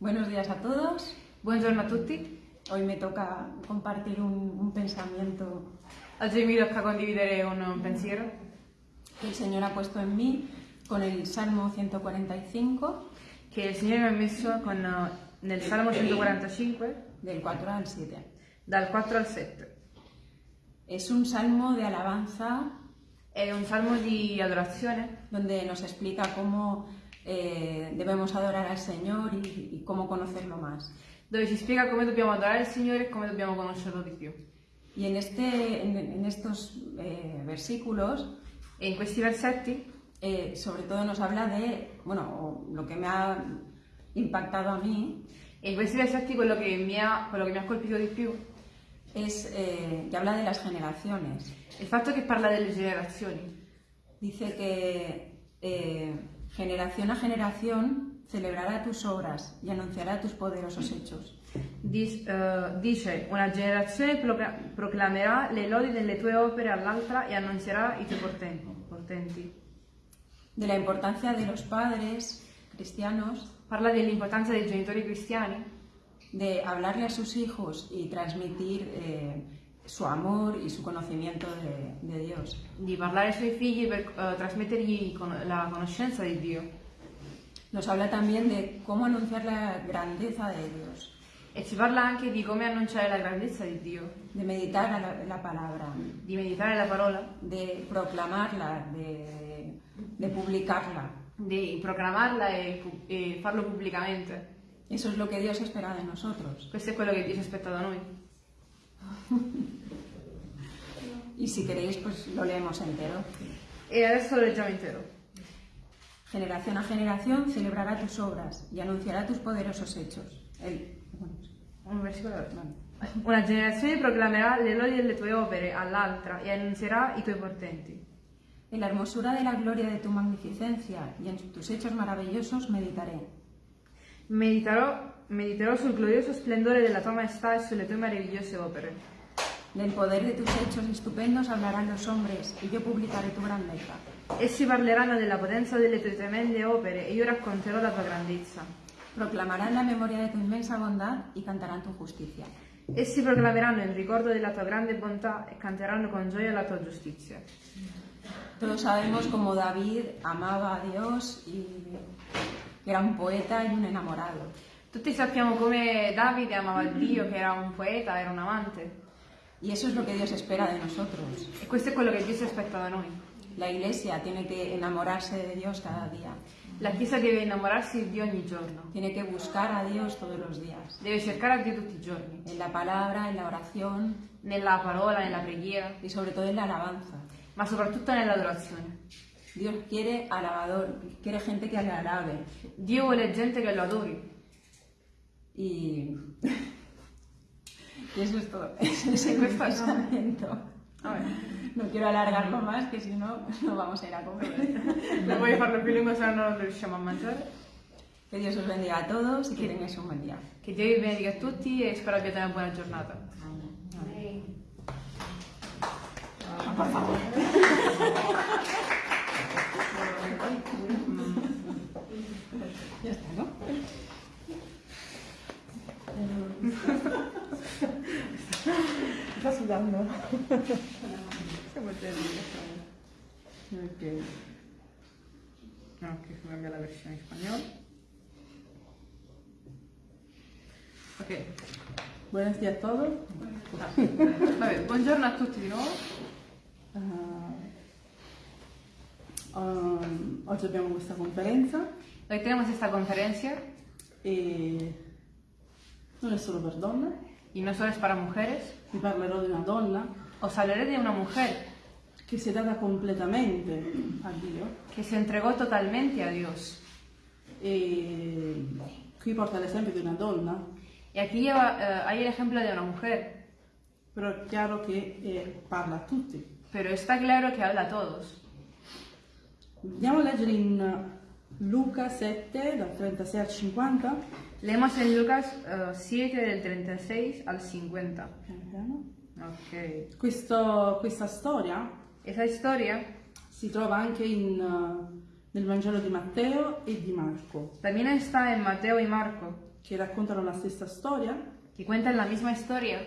Buenos días a todos. Buongiorno a tutti. Hoy me toca compartir un, un pensamiento Oggi mi tocca condividere un pensiero que el Señor ha puesto en mí con el Salmo 145, che il Signore mi ha messo con, nel Salmo 145, del 4 al 7. dal 4 al 7. Es un salmo de alabanza È un salmo di adorazione donde nos explica cómo eh, debemos adorar al Señor y, y cómo conocerlo más. dove ci spiega come dobbiamo adorare il Signore e come dobbiamo conoscerlo di più. Y en, este, en, en estos eh, versículos, E in questi versetti eh, sobre todo nos habla de, bueno, lo que me ha impactado a mí, e in questi versetti quello che mi ha, quello che mi ha colpito di più es eh, que habla de las generaciones. è il fatto che parla delle generazioni. Dice que eh, generación a generación celebrará tus obras y anunciará tus poderosos hechos. Dis- eh, dice una generazione procla- proclamerà le lodi delle tue opere all'altra e annunzierà i tuoi portenti. De la importancia de los padres cristianos Parla dell'importanza dei genitori cristiani, de hablarle a sus hijos y transmitir eh, su amor y su conocimiento de, de Dios. di parlare ai suoi figli per eh, trasmettergli con- la conoscenza di Dio. Nos habla también de cómo anunciar la grandeza de Dios, E ci parla anche di come annunciare la grandezza di Dio, de meditar la, la palabra, di meditare la parola, de proclamarla, de, de publicarla. di proclamarla e, pu- e farlo pubblicamente. Eso es lo que Dios espera de nosotros. Questo è quello che Dio si aspetta da noi. Y si queréis, pues lo leemos entero. E adesso lo leggiamo intero. Generación a generación celebrará tus obras y anunciará tus poderosos hechos. El- Un versicolo alla vale. Una generazione proclamerà le lodi delle tue opere all'altra e annunzierà i tuoi portenti. En la hermosura de la gloria de tu magnificencia y en tus hechos maravillosos meditaré. Mediterò, mediterò sul glorioso splendore della tua maestà e sulle tue meravigliose opere. Del poder de tus hechos estupendos hablarán los hombres y yo publicaré tu grandeza. Essi parleranno della potenza delle tue tremende opere e io racconterò la tua grandezza. Proclamarán la memoria de tu inmensa bondad y cantarán tu justicia. Essi proclameranno il ricordo della tua grande bontà e canteranno con gioia la tua giustizia. Todos sabemos cómo David amaba a Dios y era un poeta y un enamorado. Tutti sappiamo come Davide amava Dio, che era un poeta, era un amante. Y eso es lo que Dios espera de nosotros. E questo è quello che Dio si aspetta da noi. La iglesia tiene que enamorarse de Dios cada día. La Chiesa deve innamorarsi di Dio ogni giorno. Tiene que buscar a Dios todos los días. Deve cercare a Dio tutti i giorni. En la palabra, en la oración Nella parola, nella preghiera, y sobre todo en la alabanza. ma soprattutto nell'adorazione. Dios quiere alabador, quiere gente que le alabe. Dio vuole gente che lo adori. Y, y eso es todo. Ese es el pensamiento. Vabbè. No quiero alargarlo más, que si no, no vamos a ir a comer. Non voglio farlo più lungo, se no lo riusciamo a mangiare. Que Dios os bendiga a todos y que tengáis un buen día. Che Dio vi benedica a tutti e spero abbiate una buona giornata. Ya está, ¿no? Sta sudando. Siamo terribili. Ok. Ok, cambia la versione in spagnolo. Ok. Buenos días a todos. Vabbè, buongiorno a tutti di nuovo. Ah, um, oggi abbiamo questa conferenza Hoy tenemos esta conferencia e non è solo per donne, y no solo es para mujeres. vi parlerò di una donna Os hablaré de una mujer che si è data completamente a Dio que se entregó totalmente a Dios. e qui porta l'esempio di una donna, Y aquí lleva, eh, hay el ejemplo de una mujer, però è chiaro che eh, parla a tutti. pero está claro que habla a todos. Andiamo a leggere in Luca 7, dal 36 al 50. Leemos en Lucas eh, 7 del 36 al 50. Piano piano. Ok. Questo- questa storia Esa historia si trova anche in, eh, nel Vangelo di Matteo e di Marco. también está en Mateo y Marco. che raccontano la stessa storia, que cuentan la misma historia,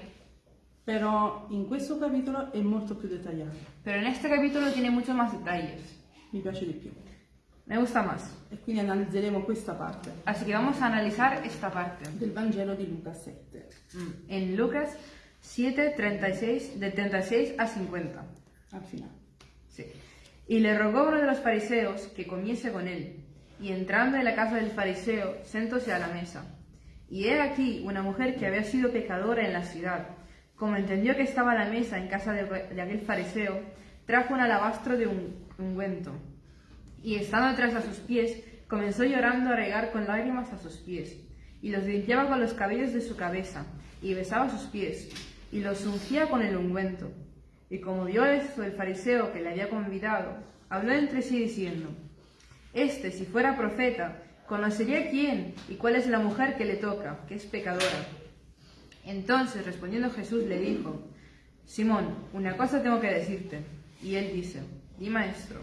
però in questo capitolo è molto più dettagliato. pero en este capítulo tiene muchos más detalles. Mi piace di più. Me gusta más. E quindi analizzeremo questa parte Así que vamos a analizar esta parte. del Vangelo di Luca 7. Mm, En Lucas 7, 36, de 36 a 50. al finale. Sí. Y le rogó uno de los fariseos que comiese con él. Y entrando en la casa del fariseo, sentóse a la mesa. Y he aquí una mujer que había sido pecadora en la ciudad. Como entendió que estaba a la mesa en casa de, de aquel fariseo, trajo un alabastro de un ungüento. Y estando tras a sus pies, comenzó llorando a regar con lágrimas a sus pies. Y los limpiaba con los cabellos de su cabeza, y besaba sus pies, y los ungía con el ungüento. Y como vio esto el fariseo que le había convidado, habló entre sí diciendo, Este, si fuera profeta, conocería quién y cuál es la mujer que le toca, que es pecadora. Entonces, respondiendo Jesús, le dijo, Simón, una cosa tengo que decirte. Y él dice, di maestro.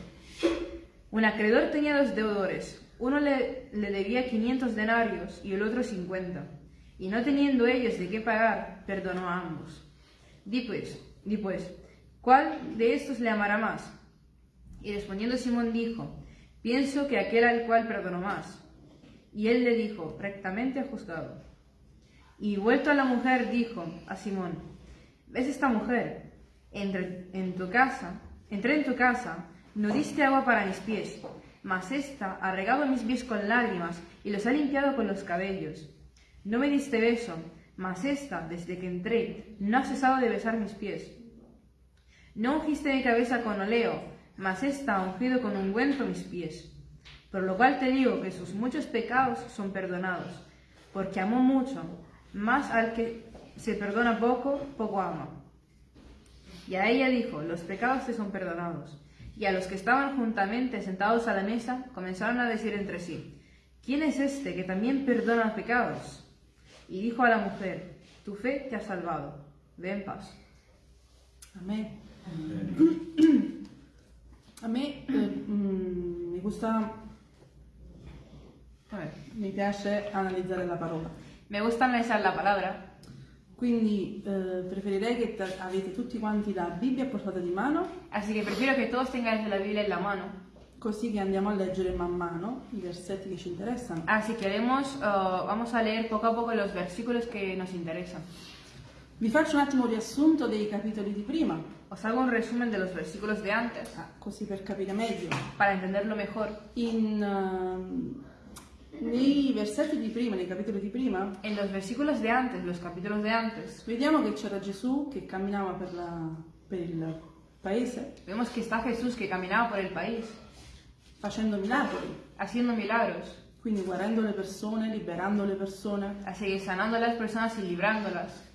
Un acreedor tenía dos deudores. Uno le, le debía 500 denarios y el otro 50. Y no teniendo ellos de qué pagar, perdonó a ambos. Di pues, di pues, ¿cuál de estos le amará más? Y respondiendo Simón dijo, pienso que aquel al cual perdonó más. Y él le dijo, rectamente juzgado. Y vuelto a la mujer dijo a Simón, ¿ves esta mujer? Entre en tu casa, entré en tu casa, no diste agua para mis pies, mas ésta ha regado mis pies con lágrimas y los ha limpiado con los cabellos. No me diste beso, mas ésta, desde que entré, no ha cesado de besar mis pies. No ungiste mi cabeza con oleo, mas ésta ha ungido con ungüento mis pies. Por lo cual te digo que sus muchos pecados son perdonados, porque amó mucho, más al que se perdona poco, poco ama. Y a ella dijo, los pecados te son perdonados. Y a los que estaban juntamente sentados a la mesa comenzaron a decir entre sí, ¿quién es este que también perdona pecados? Y dijo a la mujer, tu fe te ha salvado, ve en paz. A me, a me eh, mm, mi gusta, A ver, mi piace analizzare la parola. Me gusta analizar la palabra, Quindi eh, preferirei che avete tutti quanti la Bibbia a portata di mano, así que prefiero que todos tengáis la Biblia en la mano. così che andiamo a leggere man mano i versetti che ci interessano. Así que haremos, eh, vamos a leer poco a poco los versículos que nos interesan. Vi faccio un attimo un riassunto dei capitoli di prima, Os hago un resumen de los versículos de antes ah, così per capire meglio. para entenderlo mejor. In, ehm, nei versetti di prima, nei capitoli di prima, En los versículos de antes, los capítulos de antes, vediamo che c'era Gesù che camminava per, la- per il paese vemos que está Jesús que caminaba por el país, facendo miracoli, haciendo milagros, quindi guarendo le persone, liberando le persone. así sanando a las personas y librándolas.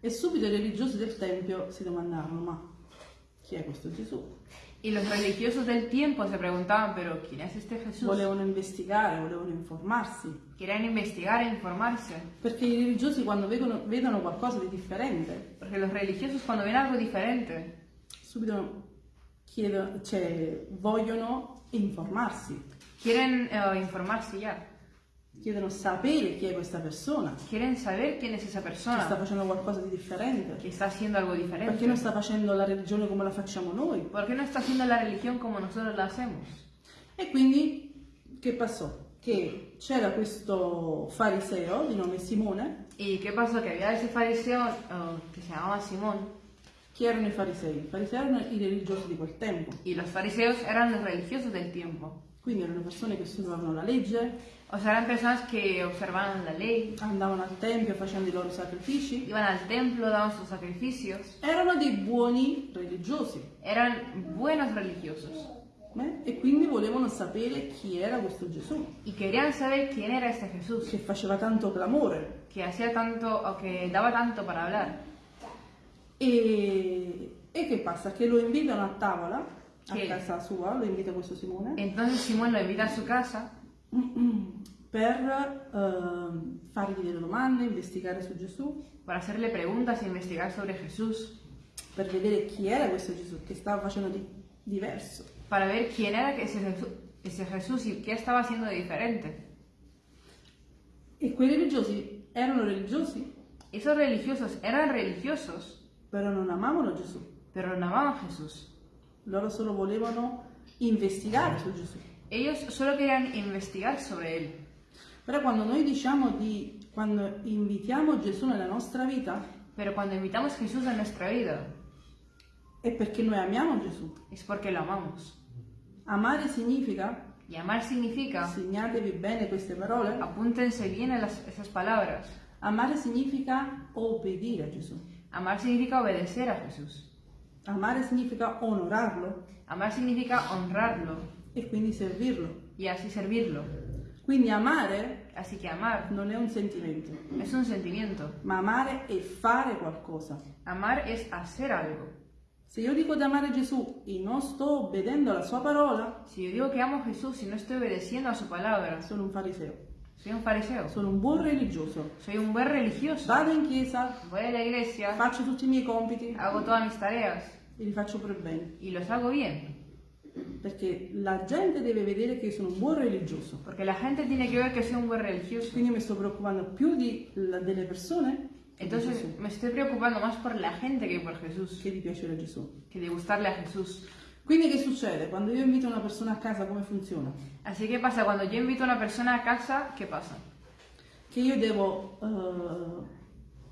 E subito i religiosi del Tempio si domandavano, ma chi è questo Gesù? Y los religiosos del tiempo se preguntaban, pero ¿quién es este Jesús? Volevano investigare, volevano informarsi, Querían investigar e informarse, perché i religiosi quando vedono, vedono qualcosa di differente, porque los religiosos cuando ven algo diferente, subito chiedono, cioè, vogliono informarsi, quieren eh, informarse ya, chiedono sapere chi è questa persona, quieren saber quién es esa che sta persona, facendo qualcosa di differente, que está haciendo algo perché non diferente. sta facendo la religione come la facciamo noi. ¿Por qué no está haciendo la religión como nosotros la hacemos? E quindi che passò? Che c'era questo fariseo di nome Simone, ¿Y qué pasó? Que había ese fariseo eh, que se llamaba Simón, chi erano i farisei? I farisei erano i religiosi di quel tempo, y los fariseos eran los religiosos del tiempo. quindi erano persone che studiavano la legge, O sea, eran personas que observaban la ley, andavano al tempio facendo i loro sacrifici, iban al templo, daban sus sacrificios, erano dei buoni religiosi eran buenos religiosos eh? e quindi volevano sapere chi era questo Gesù, y querían saber quién era este Jesús, che faceva tanto clamore. que hacía tanto o que daba tanto para hablar. E, e che passa? Che lo invitano a tavola, a Che- casa sua, lo invita questo Simone, Entonces Simón lo invita a su casa per ehm, fargli delle domande, investigare su Gesù, para hacerle preguntas e investigar sobre Jesús, per vedere chi era questo Gesù, che stava facendo di diverso. para ver quién era ese Jesús y qué estaba haciendo de diferente. E quei religiosi erano religiosi, Esos religiosos eran religiosos, però non amavano Gesù. pero no amaban a Jesús. Loro solo volevano investigare su Gesù. Ellos solo querían investigar sobre él. Però quando noi diciamo di, quando invitiamo Gesù nella nostra vita, Pero cuando invitamos Jesús a nuestra vida, è perché noi amiamo Gesù. es porque lo amamos. Amare significa, Y amar significa, segnatevi bene queste parole, apúntense bien las- esas palabras, amare significa obbedire a Gesù. amar significa obedecer a Jesús. Amare significa onorarlo Amar significa honrarlo e quindi servirlo. y así servirlo. Quindi amare Así que amar non è un sentimento, es un sentimiento. ma amare è fare qualcosa. Amar es hacer algo. Se io dico di amare Gesù e non sto obbedendo alla sua parola, Si yo digo que amo a Jesús y no estoy obedeciendo a su palabra, sono un fariseo, soy un fariseo. sono un buon religioso. Soy un buen religioso. Vado in chiesa, Voy a la iglesia, faccio tutti i miei compiti hago todas mis tareas e li faccio per bene. y los hago bien. Perché la gente deve vedere che io sono un buon religioso. Porque la gente tiene que ver que soy un buen religioso. Quindi mi sto preoccupando più di, la- delle persone che di Entonces me estoy preocupando más por la gente que por Jesús, che di piacere a Gesù. que de gustarle a Jesús. Quindi che succede? Quando io invito una persona a casa, come funziona? Así que pasa, cuando yo invito a una persona a casa, ¿qué pasa? Che io devo eh,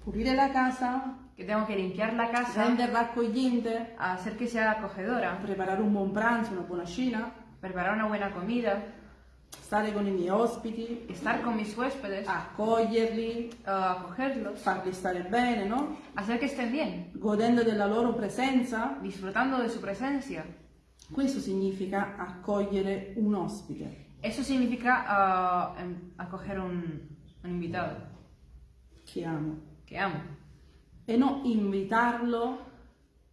pulire la casa, Que tengo que limpiar la casa, accogliente, hacer que sea acogedora, preparare un buon pranzo, una buona cena, preparar una buena comida, stare con i miei ospiti, estar con mis huéspedes, accoglierli, eh, acogerlos, farli stare bene, no? hacer que estén bien, Godendo della loro presenza. disfrutando de su presencia. Questo significa accogliere un ospite. Eso significa em- acoger un, un invitado. Che amo. Que amo. E non invitarlo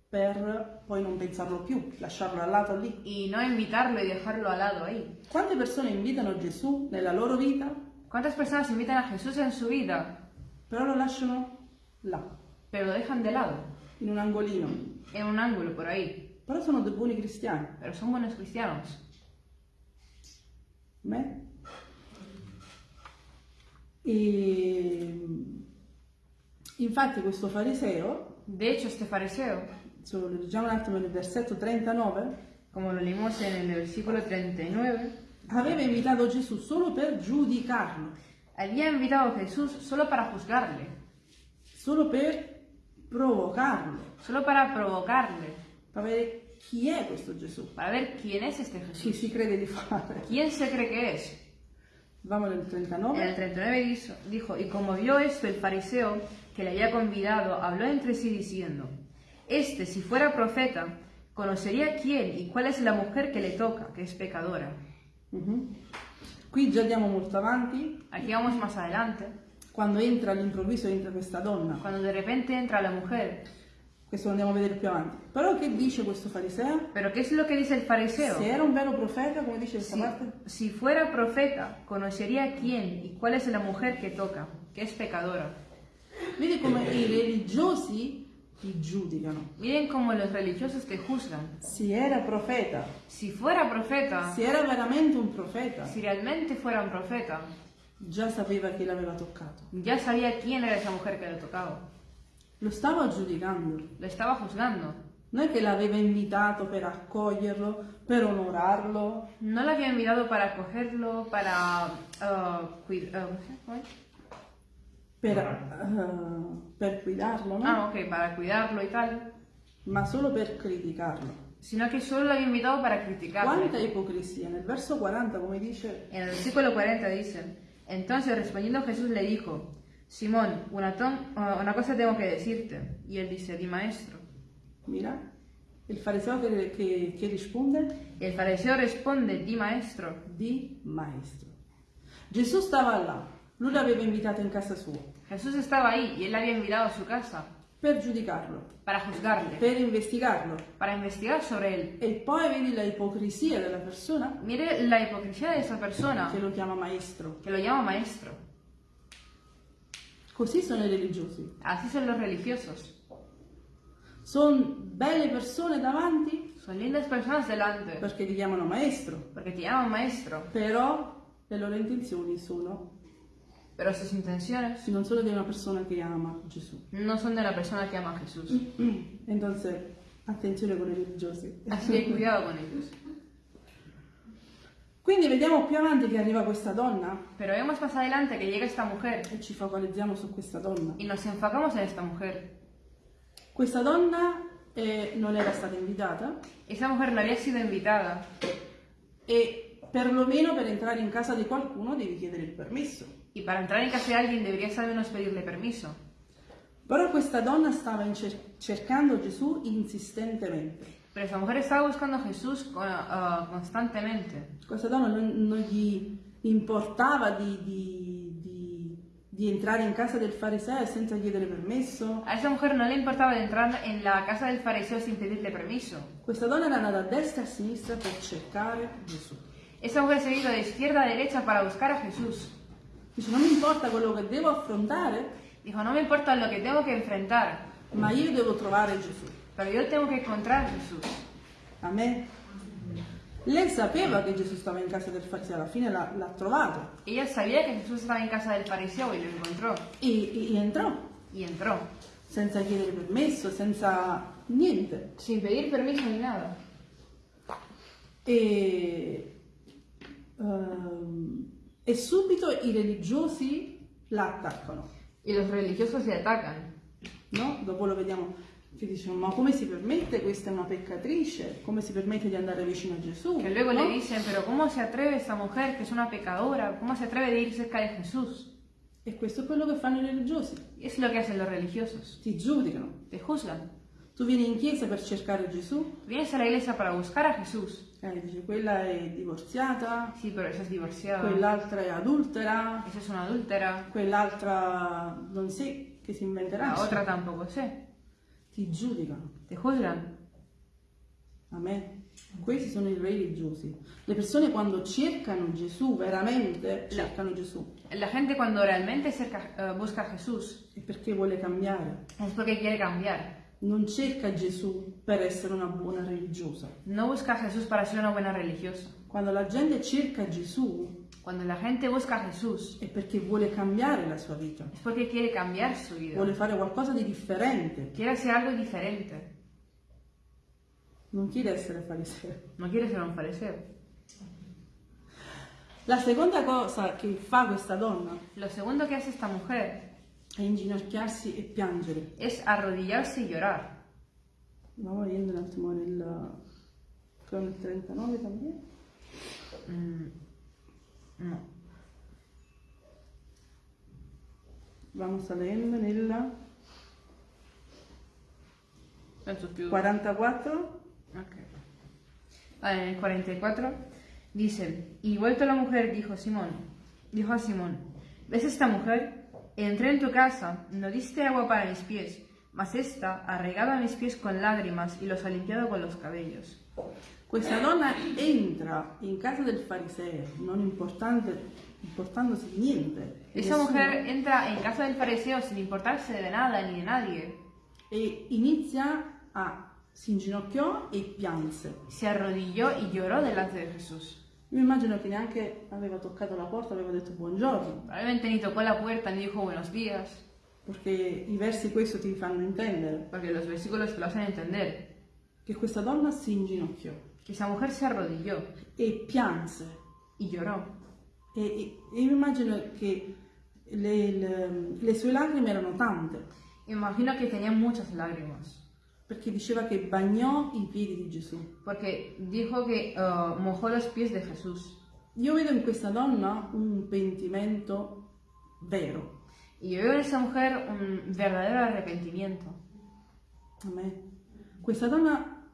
per poi non pensarlo più, lasciarlo al lato lì. Y no invitarlo y dejarlo al lado ahí. Quante persone invitano Gesù nella loro vita, ¿Cuántas personas invitan a Jesús en su vida, però lo lasciano là, pero lo dejan de lado, in un angolino? en un ángulo por ahí? Però sono dei buoni cristiani. Pero son buenos cristianos. Me? E infatti questo fariseo, De hecho, este fariseo, se lo leggiamo un attimo nel versetto 39, como lo leímos en el versículo 39, aveva invitato Gesù solo per giudicarlo, había invitado a Jesús solo para juzgarle, solo per provocarlo, solo para provocarle, per vedere chi è questo Gesù, para ver quién es este chi Jesús. si crede di fare. ¿Quién se cree que es? Vamo nel En el 39. 39 dijo- dijo, y como vio esto el fariseo que le había convidado, habló entre sí diciendo, este si fuera profeta, conocería quién y cuál es la mujer que le toca, que es pecadora. Mhm. Qui già andiamo molto avanti, Aquí vamos más adelante, quando entra all'improvviso entra questa donna, cuando de repente entra la mujer. questo lo andiamo a vedere più avanti. Però che dice questo fariseo? Pero ¿qué es lo que dice el fariseo? Se era un vero profeta, come dice questa Si, parte, si fuera profeta, conocería quién y cuál es la mujer que toca, que es pecadora. Vedi come i religiosi ti giudicano. Miren cómo los religiosos te juzgan. Se era profeta, Si fuera profeta, se era veramente un profeta, si realmente fuera un profeta, già sapeva chi l'aveva toccato. ya sabía quién era esa mujer que le tocaba. Lo stava giudicando. Lo estaba juzgando. Non è che l'aveva invitato per accoglierlo, per onorarlo, No la había invitado para acogerlo, para uh, cuid- uh, per, eh, per guidarlo, no? Ah, ok, para cuidarlo y tal, ma solo per criticarlo. sino que solo lo había invitado para Quanta criticarle. ipocrisia! Nel verso 40, come dice, En el versículo 40 dice, entonces respondiendo Jesús le dijo, Simón, una, uh, una cosa tengo que decirte. Y él dice, di maestro. mira, il fariseo che, che- che risponde, el fariseo responde, di maestro. di maestro. Gesù stava là, lui l'aveva invitato in casa sua Jesús estaba ahí y él le había invitado a su casa per giudicarlo, para juzgarle, per investigarlo. para investigar sobre él. E poi vedi la ipocrisia della persona Mire la hipocresía de esa persona che lo chiama maestro. que lo llama maestro. Così sono i religiosi. Así son los religiosos. Sono belle persone davanti Son lindas personas delante perché ti chiamano maestro, porque te llaman maestro, però le loro intenzioni sono Pero sus intenciones non sono di una persona che ama Gesù. no son de la persona que ama a Jesús. Entonces, attenzione con i religiosi. Así que cuidado con ellos. Quindi vediamo più avanti che arriva questa donna Pero vemos más adelante que llega esta mujer e ci focalizziamo su questa donna. y nos enfocamos en esta mujer. Questa donna eh, non era stata invitata Esa mujer no había sido invitada e perlomeno per entrare in casa di qualcuno devi chiedere il permesso. Y para entrar en casa de alguien deberías al menos pedirle permiso. Però questa donna stava cercando Gesù insistentemente. Pero esa mujer estaba buscando a Jesús ah, constantemente. Questa donna non, non gli importava di, di- di- di entrare in casa del fariseo senza chiedere permesso. A esa mujer no le importaba de entrar en la casa del fariseo sin pedirle permiso. Questa donna era andata a destra e a sinistra per cercare Gesù. Esa mujer se ha ido de izquierda a derecha para buscar a Jesús. Dice, non mi importa quello che devo affrontare, Dijo, no me importa lo que tengo que enfrentar, ma io devo trovare Gesù. pero yo tengo que encontrar a Jesús. A me. Lei sapeva che Gesù stava in casa del fariseo, alla fine l'ha, l'ha trovato Ella sabía que Jesús estaba en casa del fariseo y lo encontró. e, e- e entrò, Y entró, senza chiedere permesso, senza niente. sin pedir permiso ni nada. E, ehm, e subito i religiosi la attaccano, Y los religiosos le atacan. no? Dopo lo vediamo che dicono, ma come si permette? Questa è una peccatrice, come si permette di andare vicino a Gesù? Que luego no? le dicen, pero ¿cómo se atreve esta mujer que es una pecadora? ¿Cómo se atreve de ir cerca de Jesús? E questo è quello che fanno i religiosi, Y es lo que hacen los religiosos. ti giudicano. Te juzgan. Tu vieni in chiesa per cercare Gesù, Vienes a la iglesia para buscar a Jesús. Eh, dice quella è divorziata, Sí, pero esa es divorciada. quell'altra è adultera, Esa es una adúltera. quell'altra non sé che si inventerà. La otra tampoco sé. Ti giudicano. Te juzgan. Amen. Questi sono i religiosi. Le persone quando cercano Gesù, veramente cercano Gesù, La gente cuando realmente cerca- eh, busca a Jesús è perché vuole cambiare. es porque quiere cambiar. Non cerca Gesù per essere una buona religiosa. No busca a Jesús para ser una buena religiosa. Quando la gente cerca Gesù Cuando la gente busca a Jesús è perché vuole cambiare la sua vita, es porque quiere cambiar su vida. vuole fare qualcosa di differente, Quiere hacer algo diferente. non chiede essere fariseo. No quiere ser un fariseo. La seconda cosa che fa questa donna Lo segundo que hace esta mujer è inginocchiarsi e piangere. es arrodillarse y llorar. Andiamo vedendo un attimo nel, creo nel 39 también. Mm, no. Vamos a leendo nel Penso più- 44. Ok. Ah, en el 44 dice, y vuelto la mujer dijo Simón, dijo a Simón, ¿ves esta mujer? Entré en tu casa, no diste agua para mis pies, mas esta ha regado a mis pies con lágrimas y los ha limpiado con los cabellos. Questa donna entra in casa del fariseo, non importante, importandosi niente. Esa mujer entra en casa del fariseo sin importarse de nada ni de nadie. E inizia a si inginocchiò e pianse. Se arrodilló y lloró delante de Jesús. Io immagino che neanche aveva toccato la porta, aveva detto buongiorno, Probablemente ni tocó la puerta ni dijo buenos días, perché i versi questo ti fanno intendere. Porque los versículos te lo hacen entender. che questa donna si inginocchiò. Que esa mujer se arrodilló. E pianse. y lloró. E, e- e immagino che le, le- le sue lacrime erano tante, Imagino que tenía muchas lágrimas, perché diceva che bagnò i piedi di Gesù. porque dijo que uh, mojó los pies de Jesús. Io vedo in questa donna un pentimento vero. Y yo veo en esa mujer un verdadero arrepentimiento. Amen. Questa donna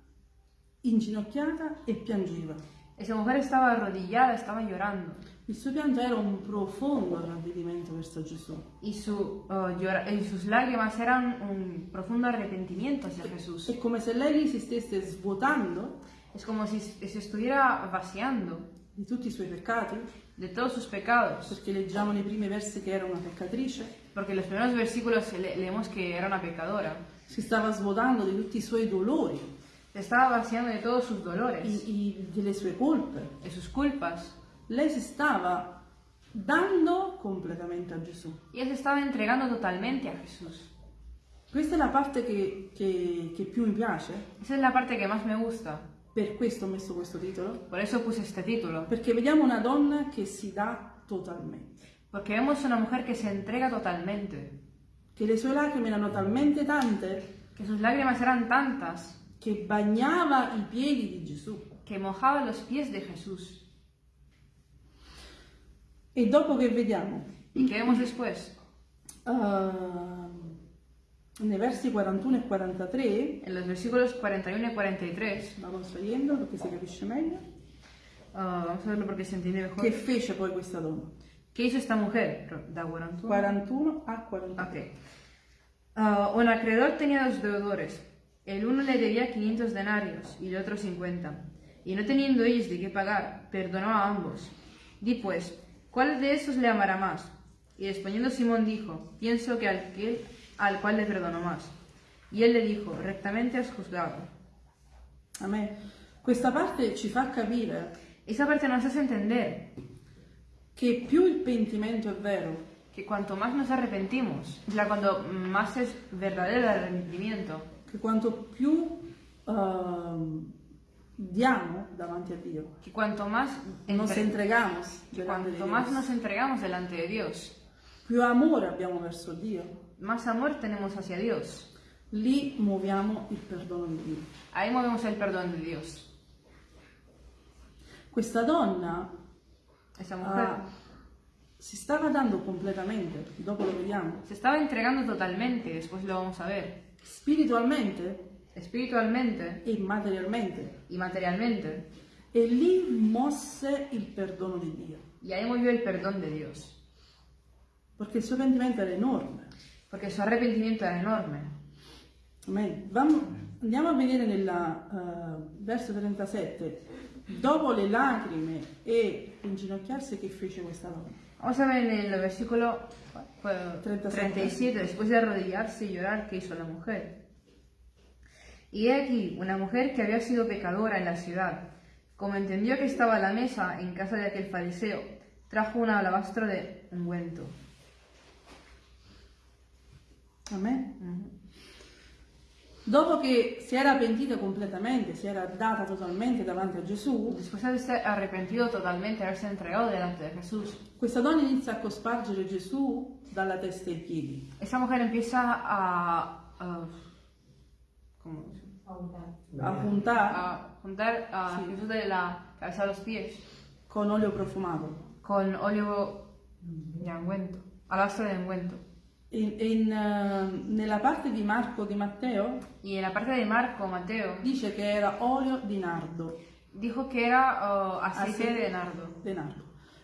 inginocchiata e piangeva. Esa mujer estaba arrodillada, estaba llorando. Il suo pianto era un profondo ravvedimento verso Gesù. Y, su, uh, llora- y sus lágrimas eran un profundo arrepentimiento hacia Jesús. È come se lei si stesse svuotando Es como si se estuviera vaciando di tutti i suoi peccati, de todos sus pecados. perché leggiamo nei primi versi che era una peccatrice, en los primeros versículos le- leemos que era una pecadora. si stava svuotando di tutti i suoi dolori, Se estaba vaciando de todos sus dolores, i- i- delle sue colpe. de sus culpas. Lei si stava dando completamente a Gesù. Ella se estaba entregando totalmente a Jesús. Questa è la parte che, che- che più mi piace, Esa es la parte que más me gusta. per questo ho messo questo titolo, Por eso puse este título. perché vediamo una donna che si dà totalmente, Porque vemos una mujer que se entrega totalmente. che le sue lacrime erano talmente tante Que sus lágrimas eran tantas che bagnava i piedi di Gesù. que mojaba los pies de Jesús. E dopo che vediamo ¿Y qué vemos después? ah, nei versi 41 e 43, En los versículos 41 y 43, vamos leyendo perché si capisce meglio, ah, vamos a verlo entiende mejor. che fece poi questa donna. ¿Qué hizo esta mujer? Da 41. 41 a 43. Ok. Ah, un acreedor tenía dos deudores. El uno le debía 500 denarios y el otro 50. Y no teniendo ellos de qué pagar, perdonó a ambos. Di pues, ¿cuál de estos le amará más? Y respondiendo Simón dijo, pienso que al, que, al cual le perdonó más. Y él le dijo, rectamente has juzgado. Amen. Questa parte ci fa capire Esa parte nos hace entender che più il pentimento è vero, que cuanto más nos arrepentimos, o sea, cuando más es verdadero el arrepentimiento, che quanto più ehm, diamo davanti a Dio, que cuanto más, nos entre- entregamos que delante di cuanto más nos entregamos delante de Dios, più amore abbiamo verso Dio, más amor tenemos hacia Dios. lì muoviamo il perdono di Dio. Ahí movemos el perdón de Dios. Questa donna ah, si stava dando completamente, dopo lo vediamo, se estaba entregando totalmente, después lo vamos a ver, spiritualmente espiritualmente e materialmente. y materialmente. E lì mosse il perdono di Dio, Y ahí movió el perdón de Dios, perché il suo pentimento era enorme. porque su arrepentimiento era enorme. Vamo- andiamo a vedere nel verso 37, dopo le lacrime e inginocchiarsi che fece questa donna. Vamos a ver en el versículo eh, 37. 37, después de arrodillarse y llorar, ¿qué hizo la mujer? Y he aquí, una mujer que había sido pecadora en la ciudad, como entendió que estaba a la mesa en casa de aquel fariseo, trajo un alabastro de ungüento. Amen. Dopo che si era pentita completamente, si era data totalmente davanti a Gesù, Después de haberse arrepentido totalmente, haberse entregado delante de Jesús, questa donna inizia a cospargere Gesù dalla testa ai piedi. esa mujer empieza a, a- ¿cómo se llama? a puntare a juntar a Sí. Jesús de la cabeza a los pies con olio profumato. con óleo de ungüento, alabastro de ungüento. In- in, eh, nella parte di Marco di Matteo Y en la parte de Marco, Mateo, dice che era olio di nardo. dijo que era uh, aceite Aceite. de nardo. di nardo.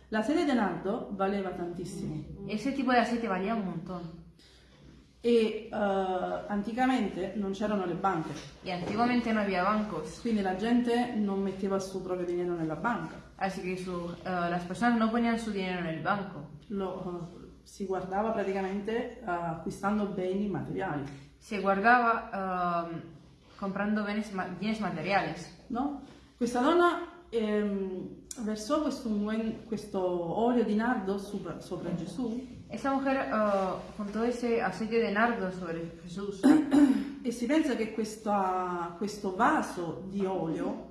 La sede di nardo valeva tantissimo Ese tipo de aceite valía un montón. E eh, anticamente non c'erano le banche, Y antiguamente no había bancos, quindi la gente non metteva il suo proprio dinero nella banca, así que su- uh, las personas no ponían su dinero en el banco. Lo, eh, si guardava praticamente acquistando beni materiali. Se guardaba um, comprando bienes, ma- bienes materiales. no? Questa donna ehm, versò questo, questo olio di nardo sopra, sopra Gesù Esa mujer uh, juntó ese aceite de nardo sobre Jesús. e si pensa che questa- questo vaso di olio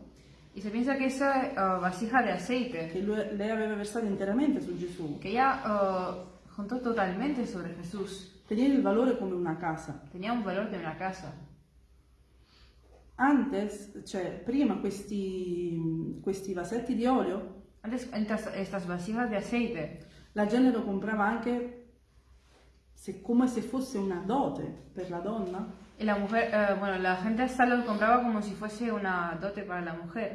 Y se piensa que esa uh, vasija de aceite che lui- lei aveva versato interamente su Gesù que ella uh, juntó totalmente sobre Jesús teneva il valore come una casa. tenía un valor de una casa. Antes, cioè prima questi, questi vasetti di olio, Antes estas, estas vasijas de aceite la gente lo comprava anche se- come se fosse una dote per la donna. y la mujer, eh, bueno, la gente hasta lo compraba como si fuese una dote para la mujer.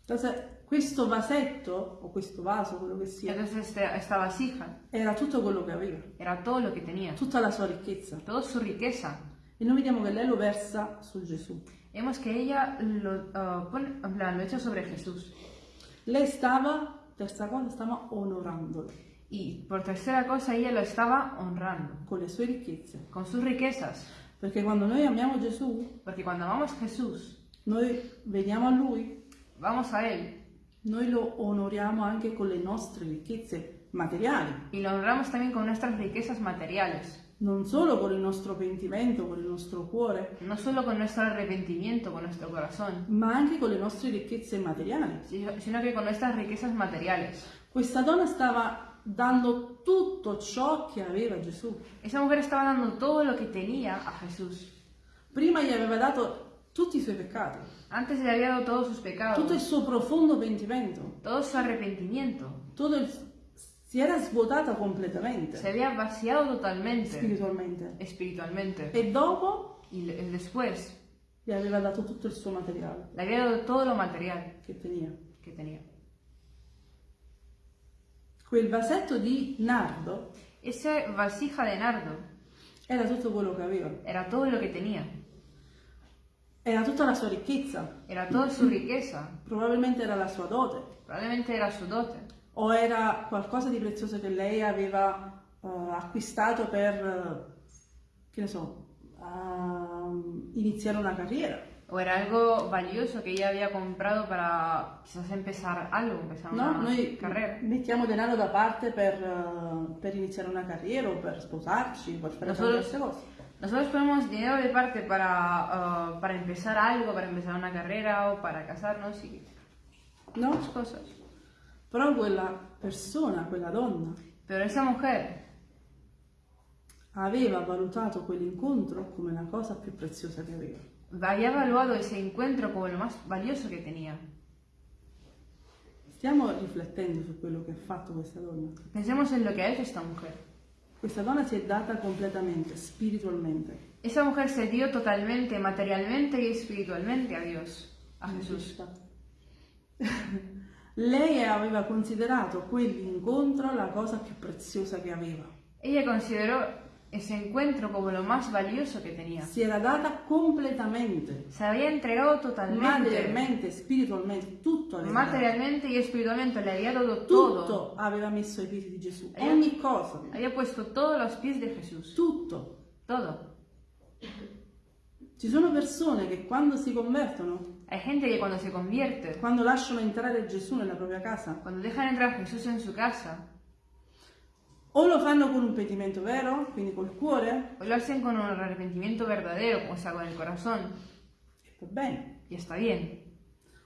Entonces, questo vasetto o questo vaso, quello che sia, Entonces este- esta vasija era tutto quello che aveva, era todo lo que tenía, tutta la sua ricchezza. toda su riqueza. E noi vediamo che lei lo versa su Gesù. Vemos que ella lo, uh, pone- en plan, lo echa sobre Jesús. Lei stava, terza cosa, stava onorandolo Y por tercera cosa, ella lo estaba honrando con le sue ricchezze. con sus riquezas. Perché quando noi amiamo Gesù, Porque cuando amamos a Jesús, noi veniamo a Lui, vamos a Él noi lo onoriamo anche con le nostre ricchezze materiali, y lo honramos también con nuestras riquezas materiales, non solo con il nostro pentimento, con il nostro cuore, no solo con nuestro arrepentimiento, con nuestro corazón, ma anche con le nostre ricchezze materiali. si- sino que con nuestras riquezas materiales. Questa donna stava dando tutto ciò che aveva Gesù. Esa mujer estaba dando todo lo que tenía a Jesús. Prima gli aveva dato tutti i suoi peccati, Antes le había dado todos sus tutto il pecados, suo profondo pentimento, todo su arrepentimiento. tutto il- si era svuotata completamente Se había vaciado totalmente spiritualmente. espiritualmente. E dopo Y le- después gli aveva dato tutto il suo materiale le había dado todo lo material che teneva. que tenía. Quel vasetto di nardo Esa vasija de nardo era tutto quello che aveva, era todo lo que tenía. era tutta la sua ricchezza, Era toda su riqueza. probabilmente era la sua dote, Probablemente era su dote. o era qualcosa di prezioso che lei aveva eh, acquistato per, eh, che ne so, ehm, iniziare una carriera. O era algo valioso que ella había comprado para quizás empezar algo, empezar No, una noi carrera. mettiamo denaro da parte per, eh, per iniziare una carriera o per sposarci, per fare tante Nosotros, altre cose. nosotros ponemos dinero de parte para, ah, para empezar algo, para empezar una carrera o para casarnos y No? cosas. Però quella persona, quella donna, Pero esa mujer aveva valutato quell'incontro come la cosa più preziosa che aveva. Había evaluado ese encuentro como lo más valioso que tenía. Stiamo riflettendo su quello che ha fatto questa donna. Pensemos en lo que ha hecho esta mujer. Questa donna si è data completamente, spiritualmente. Esa mujer se dio totalmente, materialmente y espiritualmente a Dios, a Jesús. Lei aveva considerato quell'incontro la cosa più preziosa che aveva. Ella consideró ese encuentro como lo más valioso que tenía. Si era data completamente, Se había entregado totalmente, materialmente, spiritualmente, tutto aveva dato. materialmente y espiritualmente, le había dado todo. Tutto aveva messo ai piedi di Gesù, Eh? ogni cosa, Había puesto todos los pies de Jesús. tutto. Todo. Ci sono persone che quando si convertono, Hay gente que cuando se convierte, quando lasciano entrare Gesù nella propria casa, cuando dejan entrar a Jesús en su casa, o lo fanno con un pentimento vero, quindi col cuore, o lo hacen con un arrepentimiento verdadero, o sea, con el corazón, e va bene. y está bien.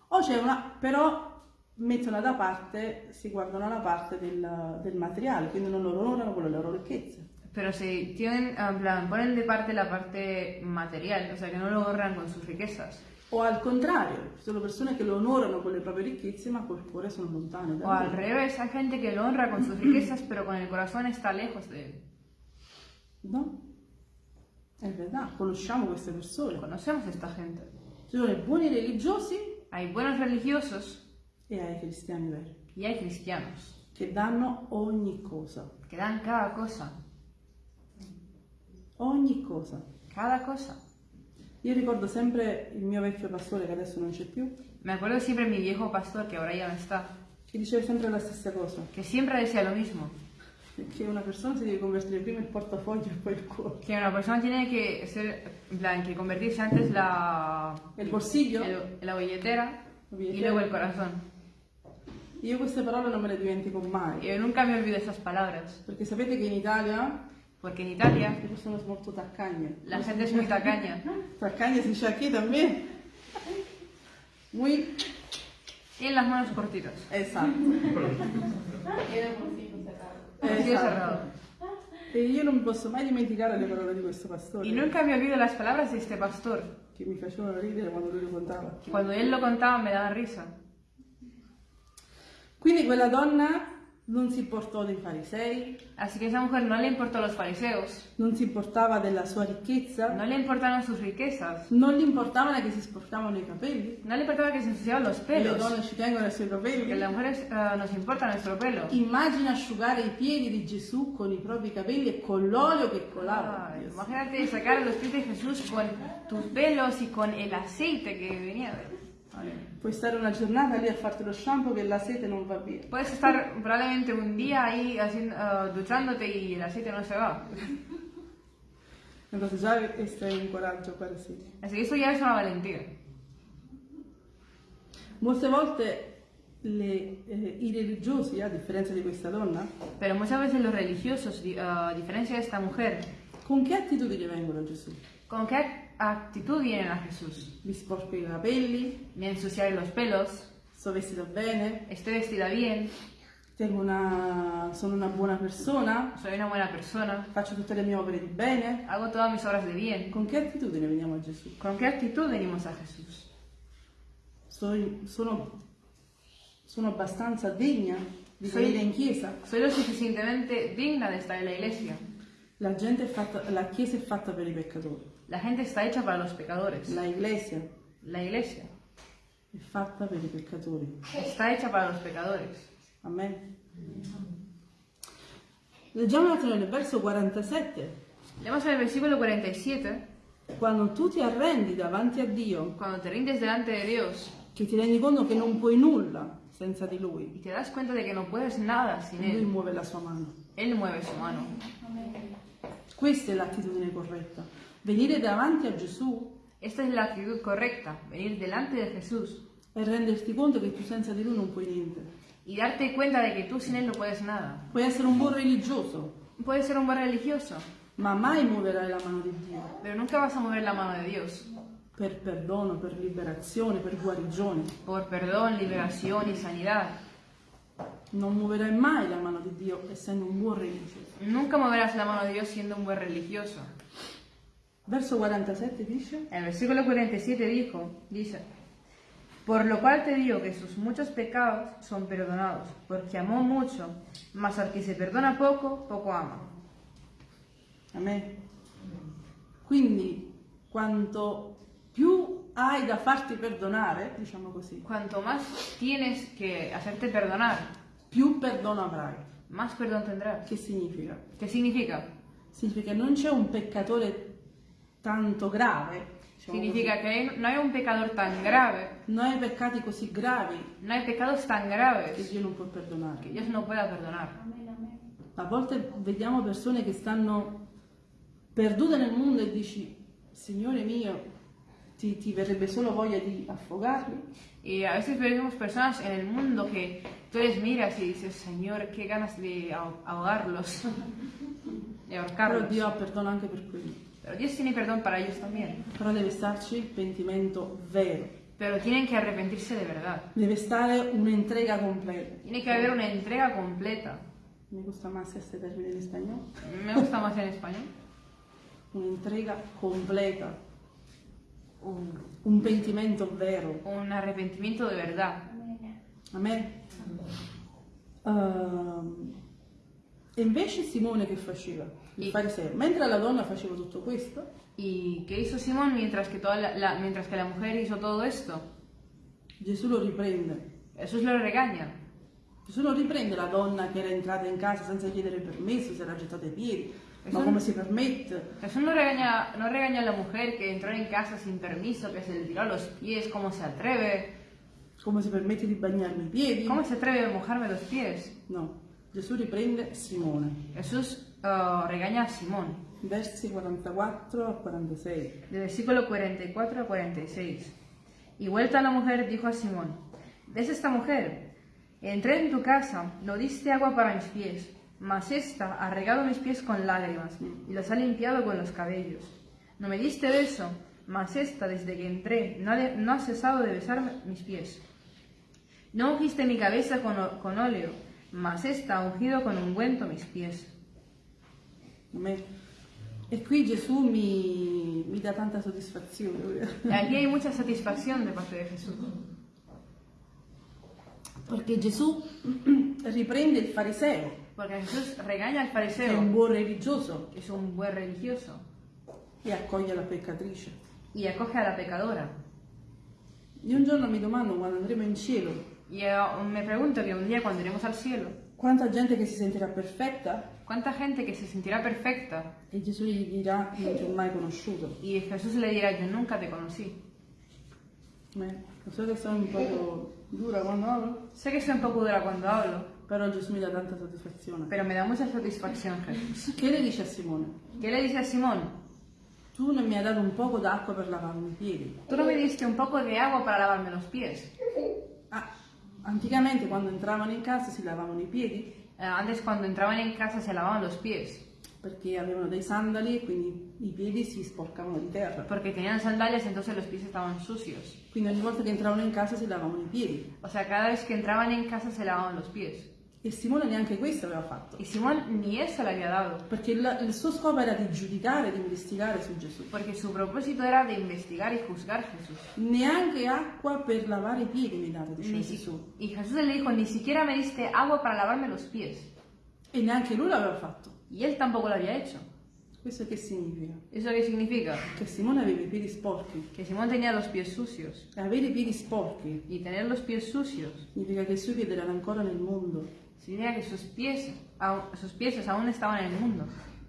O c'è una, però mettono da parte, si guardano la parte del, del materiale, quindi non lo onorano con le loro ricchezze. Pero se tienen, en plan, ponen de parte la parte material, o sea, que no lo honran con sus riquezas. O al contrario, ci sono persone che lo onorano con le proprie ricchezze, ma col cuore sono lontane da O al lui. revés, hay gente que lo honra con sus riquezas, pero con el corazón está lejos de él. No? È verità, conosciamo queste persone. Conocemos a esta gente. Ci sono i buoni religiosi Hay buenos religiosos e hai cristiani veri, y hay cristianos, che danno ogni cosa. que dan cada cosa, Ogni cosa. cada cosa. Io ricordo sempre il mio vecchio pastore, che adesso non c'è più, Me acuerdo siempre de mi viejo pastor, que ahora ya no está, che diceva sempre la stessa cosa, que siempre decía lo mismo, che una persona si deve convertire prima il portafoglio e poi il cuore. que una persona tiene que ser, plan, que convertirse antes la, Il bolsillo, el- la billetera billetera. luego el corazón. Io queste parole non me le dimentico mai, Yo nunca me olvido esas palabras, perché sapete che in Italia porque en Italia le persone sono molto taccagne. la gente es muy tacaña. Taccagne si dice aquí también. Muy Tienen las manos cortitas. cerrado. E io non mi posso mai dimenticare le parole di questo pastore Y nunca me olvido las palabras de este pastor, che mi facevano ridere quando lui lo contava. cuando él lo contaba me daba risa. Quindi quella donna non si importò dei farisei, Así que esa mujer no le importó los fariseos, non si importaba della sua ricchezza, no le importaron sus riquezas, non gli importava che si sporcavano i capelli, no le importaba que se ensuciaban los e le pelos, donne ci tengono ai suoi que capelli. las mujeres eh, nos importa nuestro pelo. Immagina asciugare i piedi di Gesù con i propri capelli e con l'olio che colava. Ay, imagínate sacar los pies de Jesús con tus pelos y con el aceite que venía de él. Puoi stare una giornata lì a farti lo shampoo che la sete non va via. Puedes estar probablemente un día ahí haciendo, eh, duchándote y el aceite no se va. Entonces già questo è un coraggio para sì. Así que eso ya es una valentía. Molte volte le- eh, i religiosi, a differenza di questa donna, Pero muchas veces los religiosos, di- a diferencia de esta mujer, con che attitudine vengono a Gesù? ¿con qué actitud vienen a Jesús? Mi sporco i capelli, Me ensuciaré los pelos, sto vestita bene, estoy vestida bien, tengo una- sono una buona persona, soy una buena persona, faccio tutte le mie opere di bene. hago todas mis obras de bien. Con che attitudine veniamo a Gesù? ¿Con qué actitud venimos a Jesús? Sono, sono- sono abbastanza degna di Sì. venire in chiesa? ¿Soy lo suficientemente digna de estar en la iglesia? La, gente è fatta, la chiesa è fatta per i peccatori, La gente está hecha para los pecadores. la iglesia La iglesia è fatta per i peccatori. está hecha para los pecadores. Amen. Leggiamo attimo nel verso 47. Leemos el versículo 47, Quando tu ti arrendi davanti a Dio, cuando te rindes delante de Dios che ti rendi conto che non puoi nulla senza di Lui, y te das cuenta de que no puedes nada sin Lui Él, muove la sua mano. Él mueve su mano. Questa è l'attitudine corretta. Venire davanti a Gesù Esta es la actitud correcta, venir delante de Jesús e renderti conto che tu senza di Lui non puoi niente. y darte cuenta de que tú sin Él no puedes nada. Puoi essere un buon religioso, Puedes ser un buen religioso, ma mai muoverai la mano di Dio pero nunca vas a mover la mano de Dios per perdono, per liberazione, per guarigione. por perdón, liberación y sanidad. Non muoverai mai la mano di Dio essendo un buon religioso. Nunca moverás la mano de Dios siendo un buen religioso. Verso 47 dice, El versículo 47 dijo, dice, por lo cual te digo que sus muchos pecados son perdonados, porque amó mucho, mas al que se perdona poco, poco ama. Amen. Quindi, quanto più hai da farti perdonare, diciamo così, Cuanto más tienes que hacerte perdonar, più perdono avrai. más perdón tendrás. Che significa? ¿Qué significa? Significa che non c'è un peccatore tanto grave, diciamo Significa que hay- no hay un pecador tan grave, così. non hai peccati così gravi no hay pecados tan che graves Dio non può perdonare. que Dios no pueda perdonar. A volte vediamo persone che stanno perdute nel mondo e dici, Signore mio, ti, ti verrebbe solo voglia di affogarli? Y a veces vemos personas en el mundo que tú les miras y dices, Señor, qué ganas de aho- ahogarlos, de Però ahorcarlos. Dio ha perdono anche per quelli. Pero Dios tiene perdón para ellos también. Però deve starci pentimento vero, Pero tienen que arrepentirse de verdad. deve stare un'entrega completa. Tiene que haber una entrega completa. Mi gusta más este término en español. Me gusta más en español. Un'entrega completa, Un, un pentimento vero. un arrepentimiento de verdad. Amen. Ehm, e invece Simone che faceva? Il I- fariseo. Mentre la donna faceva tutto questo, ¿Y qué hizo Simón mientras que, toda la, la- mientras que la mujer hizo todo esto? Gesù lo riprende. Jesús lo regaña. Gesù non riprende la donna che era entrata in casa senza chiedere permesso, si era gettata ai piedi. Ma Gesù- come si permette? Jesús no regaña, no regaña a la mujer que entró en casa sin permiso, que se le tiró a los pies, cómo se atreve, Come si permette di bagnarmi i piedi? cómo se atreve a mojarme los pies. No, Gesù riprende Simone. Jesús ah, regaña a Simón, Versi 44 a 46. del versículo 44 a 46. Y vuelta la mujer dijo a Simón, ¿ves esta mujer? Entré en tu casa, no diste agua para mis pies, mas esta ha regado mis pies con lágrimas y los ha limpiado con los cabellos. No me diste beso, mas esta desde que entré no ha, de- no ha cesado de besar mis pies. No ungiste mi cabeza con, con óleo, mas esta ha ungido con ungüento mis pies. Amen. E qui Gesù mi, mi dà tanta soddisfazione. Y aquí hay mucha satisfacción de parte de Jesús. Perché Gesù riprende il fariseo, Porque Jesús regaña al che è un fariseo, buon religioso, que es un buen religioso, e accoglie la peccatrice. y acoge a la pecadora. Io un giorno mi domando quando andremo in cielo, Y eh, me pregunto que un día cuando iremos al cielo, quanta gente che si sentirà perfetta ¿cuánta gente que se sentirá perfecta? e Gesù gli dirà non ti ho mai conosciuto. Y Jesús le dirá, yo nunca te conocí. Beh, so che sono un po' dura quando hablo, Sé que soy un poco dura cuando hablo, però Gesù mi dà tanta soddisfazione. pero me da mucha satisfacción Jesús. Che le dice a Simone? ¿Qué le dice a Simón? Tu non mi hai dato un poco d'acqua per lavarmi i piedi. Tú no me diste un poco de agua para lavarme los pies. Ah, Anticamente quando entravano in casa si lavavano i piedi antes cuando entraban en casa se lavaban los pies, perché avevano dei sandali e quindi i piedi si sporcavano di terra. porque tenían sandalias entonces los pies estaban sucios. Quindi ogni volta che entravano in casa si lavavano i piedi. O sea, cada vez que entraban en casa se lavaban los pies. E Simone neanche questo aveva fatto. Y Simón ni eso le había dado, Perché il, il suo scopo era di giudicare, di investigare su Gesù. porque su propósito era de investigar y juzgar a Jesús. Neanche acqua per lavare i piedi mi date, diceva Ni si- Gesù. y Jesús le dijo, ni siquiera me diste agua para lavarme los pies. E neanche lui l'aveva fatto. Y él tampoco lo había hecho. Questo che significa? ¿Eso qué significa? Che Simone aveva i piedi sporchi. Que Simón tenía los pies sucios. E avere i piedi sporchi Y tener los pies sucios significa che i suoi piedi erano ancora nel mondo. Significa que sus pies, sus pies aún estaban en el mundo.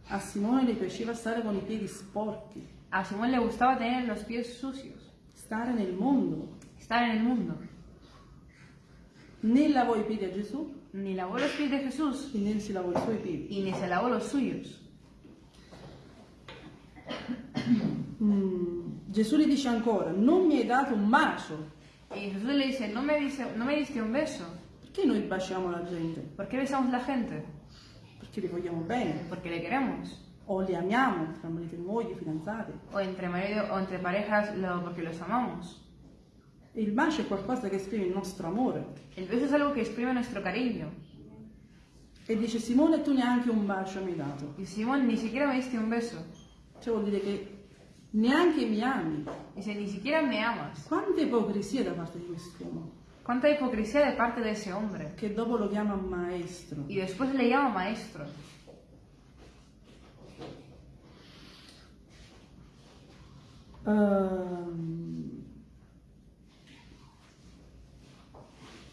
A Simone le piaceva stare con i piedi sporchi, A Simón le gustaba tener los pies sucios, stare nel mondo. estar en el mundo. Né lavò i piedi a Gesù Ni lavó los pies de Jesús e né si lavò i suoi piedi. y ni se lavó los suyos. Mm, Gesù gli dice ancora, non mi hai dato un bacio. Y Jesús le dice, no me, dice, no me diste un beso. Perché noi baciamo la gente? ¿Por qué besamos la gente? Perché li vogliamo bene. Porque le queremos. O li amiamo, tra marito e moglie, fidanzati. O entre marido o entre parejas lo- porque los amamos. E il bacio è qualcosa che esprime il nostro amore. El beso es algo que exprime nuestro cariño. E dice, Simone, tu neanche un bacio mi hai dato. Y Simón, ni siquiera me diste un beso. Cioè vuol dire che neanche mi ami. Dice, ni siquiera me amas. Quanta ipocrisia da parte di quest'uomo, Cuánta hipocresía de parte de ese hombre. che dopo lo chiama maestro. Y después le llama maestro. Ehm,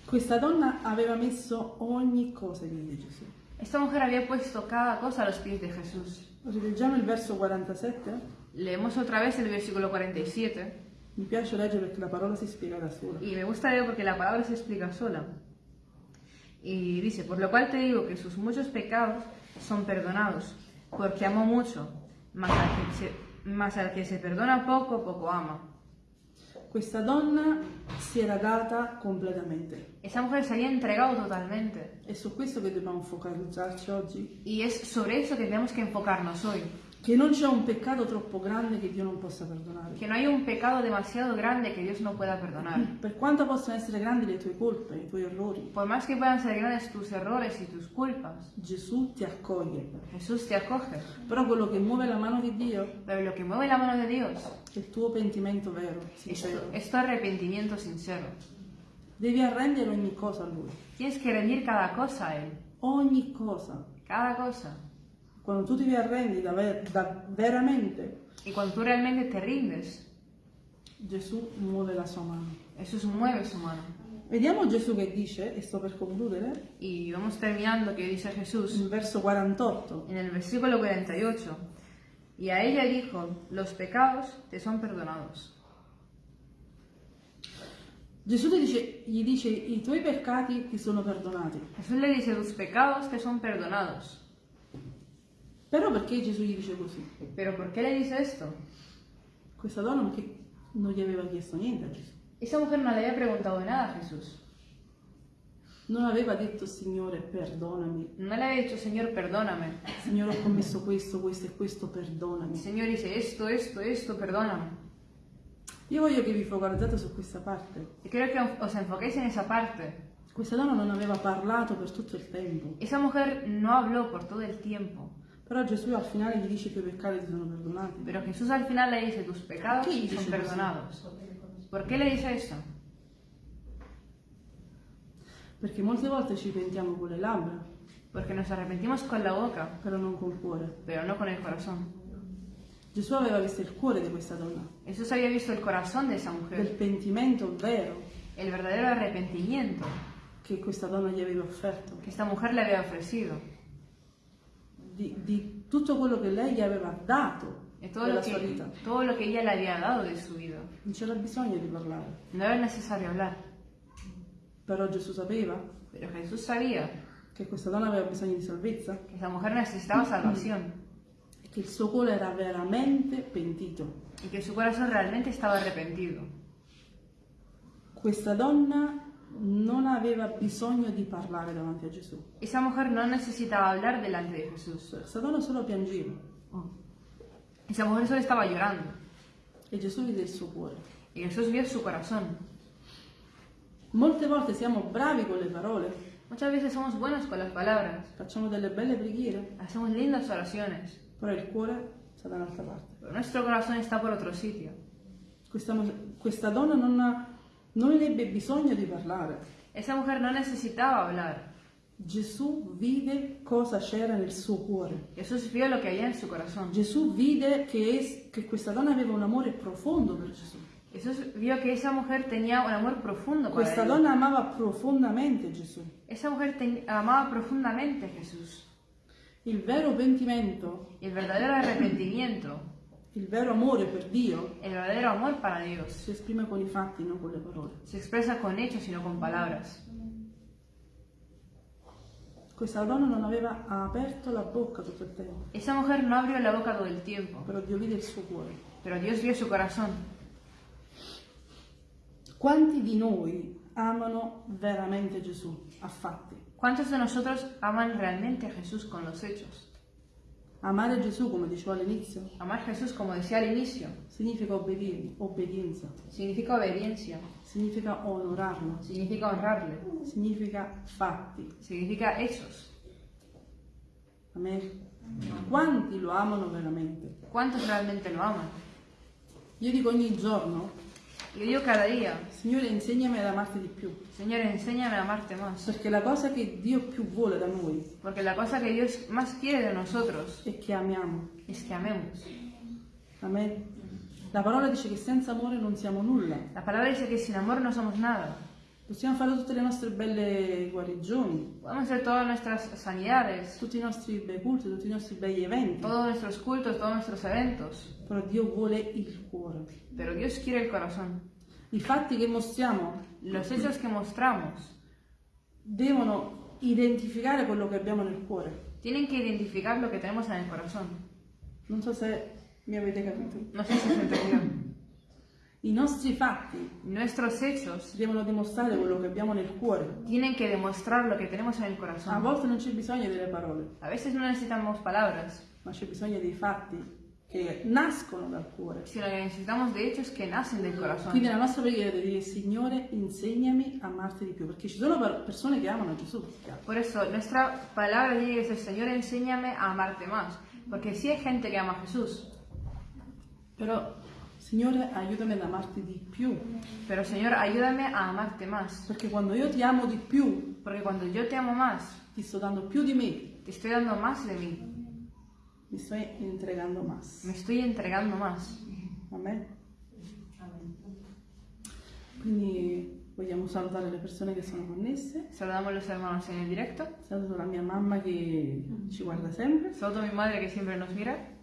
questa donna aveva messo ogni cosa ai piedi di Gesù. Esta mujer había puesto cada cosa a los pies de Jesús. Rileggiamo il verso 47. Leemos otra vez el versículo 47. Mi piace leggere perché la parola si spiega da sola. Y me gusta leer porque la palabra se explica sola. Y dice, por lo cual te digo que sus muchos pecados son perdonados, porque amó mucho, mas al que se, mas al que se perdona poco, poco ama. Questa donna si era data completamente. Esa mujer se había entregado totalmente. È su questo che dobbiamo focalizzarci oggi. Y es sobre eso que tenemos que enfocarnos hoy. Che non c'è un peccato troppo grande che Dio non possa perdonare. Que no hay un pecado demasiado grande que Dios no pueda perdonar. Per quanto possono essere grandi le tue colpe, i tuoi errori, Por más que puedan ser grandes tus errores y tus culpas, Gesù ti accoglie. Jesús te acoge. Però quello che muove la mano di Dio Pero lo que mueve la mano de Dios è il tuo pentimento vero, sincero. es tu arrepentimiento sincero. Devi arrendere ogni cosa a Lui. Tienes que rendir cada cosa a Él. Ogni cosa. Cada cosa. Quando tu ti arrendi da, ver- da- veramente, Y cuando tú realmente te rindes, Gesù muove la sua mano. Jesús mueve su mano. Vediamo Gesù che dice, e sto per concludere, Y vamos terminando que dice Jesús nel verso 48. en el versículo 48. Y a ella dijo, los pecados te son perdonados. Gesù dice- gli dice, i tuoi peccati ti sono perdonati. Jesús le dice, tus pecados te son perdonados. Però perché Gesù gli dice così? Pero ¿por qué le dice esto? Questa donna perché non gli aveva chiesto niente a Gesù. Esa mujer no le había preguntado nada a Jesús. Non aveva detto, Signore, perdonami. No le había dicho, Señor, perdóname. Signore, ho commesso questo, questo e questo, perdonami. Señor dice, esto, esto, esto, perdóname. Io voglio che vi focalizzate su questa parte. Y quiero que os enfoquéis en esa parte. Questa donna non aveva parlato per tutto il tempo, Esa mujer no habló por todo el tiempo, però Gesù al finale gli dice i tuoi peccati ti sono perdonati. pero Jesús al final le dice, tus pecados ¿Qué dice son perdonados. ¿Por qué le dice eso? Perché molte volte ci pentiamo con le labbra, Porque nos arrepentimos con la boca, però non col cuore. pero no con el corazón. Gesù aveva visto il cuore di questa donna, Jesús había visto el corazón de esa del mujer, pentimento vero el verdadero arrepentimiento che questa donna gli aveva offerto, que esta mujer le había ofrecido, di, di tutto quello che lei gli aveva dato de todo della lo, sua que, vita. todo lo que ella le había dado de su vida. Non c'era bisogno di parlare, No era necesario hablar, però Gesù sapeva pero Jesús sabía che questa donna aveva bisogno di salvezza que esa mujer necesitaba salvación e che il suo cuore era veramente pentito. y que su corazón realmente estaba arrepentido. Questa donna non aveva bisogno di parlare davanti a Gesù. Esa mujer no necesitaba hablar delante de Jesús. Questa donna solo piangeva Esa mujer solo estaba llorando. e Gesù vide il suo cuore. Y Jesús vio su corazón. Molte volte siamo bravi con le parole, Muchas veces somos buenos con las palabras, facciamo delle belle preghiere, hacemos lindas oraciones, però il cuore sta da un'altra parte. pero nuestro corazón está por otro sitio. Questa, questa donna non, ha- non ebbe bisogno di parlare. Esa mujer no necesitaba hablar. Gesù vide cosa c'era nel suo cuore. Jesús vio lo que había en su corazón. Gesù vide che, es- che questa donna aveva un amore profondo per Gesù. Jesús vio que esa mujer tenía un amor profundo para Questa él. donna amava profondamente Gesù. Esa mujer ten- amaba profundamente a Jesús. Il vero pentimento, el verdadero arrepentimiento, il vero amore per Dio el verdadero amor para Dios, si esprime con i fatti, non con le parole. se expresa con hechos y no con palabras. Questa donna non aveva aperto la bocca tutto il tempo, Esa mujer no abrió la boca todo el tiempo, però Dio vide il suo cuore. pero Dios vio su corazón. Quanti di noi amano veramente Gesù a fatti? ¿Cuántos de nosotros aman realmente a Jesús con los hechos? Amare Gesù, come dicevo all'inizio, Amar a Jesús, como decía al inicio, significa obbedire, obbedienza, significa obediencia, significa onorarlo, significa honrarle, significa fatti. significa hechos. Amen. Quanti lo amano veramente? ¿Cuántos realmente lo aman? Io dico ogni giorno, Yo digo cada día, Signore insegnami ad amarti di più, Señor, enséñame a amarte más. perché la cosa che Dio più vuole da noi Porque la cosa que Dios más quiere de nosotros è che amiamo. es que amemos. Amen. La parola dice che senza amore non siamo nulla. La palabra dice que sin amor no somos nada. Possiamo fare tutte le nostre belle guarigioni, Podemos hacer todas nuestras sanidades, tutti i nostri bei culti, tutti i nostri begli eventi, todos nuestros cultos, todos nuestros eventos. però Dio vuole il cuore. Pero Dios quiere el corazón. I fatti che mostriamo Los hechos que mostramos devono identificare quello che abbiamo nel cuore. tienen que identificar lo que tenemos en el corazón. Non so se mi avete capito. No sé si se entendió. I nostri fatti Nuestros hechos devono dimostrare quello che abbiamo nel cuore. tienen que demostrar lo que tenemos en el A corazón. volte non c'è bisogno delle parole, A veces no necesitamos palabras, ma c'è bisogno dei fatti che nascono dal cuore. sino que necesitamos de hechos que nacen del corazón. Quindi la nostra preghiera deve dire Signore insegnami a amarti di più, perché ci sono per- persone che amano Gesù. Por eso, nuestra palabra tiene que ser, Señor, enséñame a amarte más. Porque sí hay gente que ama a Jesús, Però Signore aiutami ad amarti di più, pero Señor, ayúdame a amarte más. perché quando io ti amo di più, Porque cuando yo te amo más, ti sto dando più di me, te estoy dando más de mí, mi sto entregando más. me estoy entregando más. Amen. Quindi vogliamo salutare le persone che sono connesse. Saludamos a los hermanos en el directo. Saluto la mia mamma che ci guarda sempre. Saludo a mi madre que siempre nos mira.